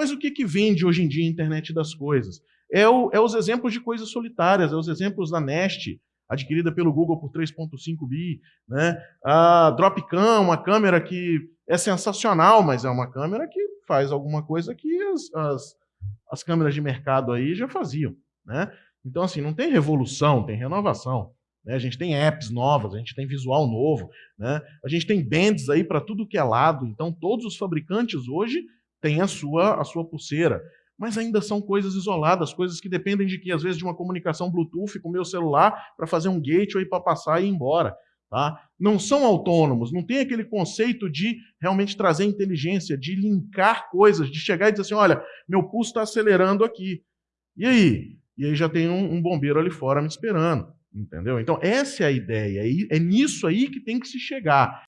Mas o que, que vende hoje em dia a internet das coisas? É, o, é os exemplos de coisas solitárias, é os exemplos da Nest, adquirida pelo Google por 3,5 bi, né? a Dropcam, uma câmera que é sensacional, mas é uma câmera que faz alguma coisa que as, as, as câmeras de mercado aí já faziam. Né? Então, assim, não tem revolução, tem renovação. Né? A gente tem apps novas, a gente tem visual novo, né? a gente tem bands aí para tudo que é lado. Então, todos os fabricantes hoje têm a sua, a sua pulseira. Mas ainda são coisas isoladas, coisas que dependem de que, às vezes, de uma comunicação Bluetooth com o meu celular para fazer um gateway para passar e ir embora. Tá? Não são autônomos, não tem aquele conceito de realmente trazer inteligência, de linkar coisas, de chegar e dizer assim, olha, meu pulso está acelerando aqui. E aí? E aí já tem um, um bombeiro ali fora me esperando. Entendeu? Então, essa é a ideia. É nisso aí que tem que se chegar.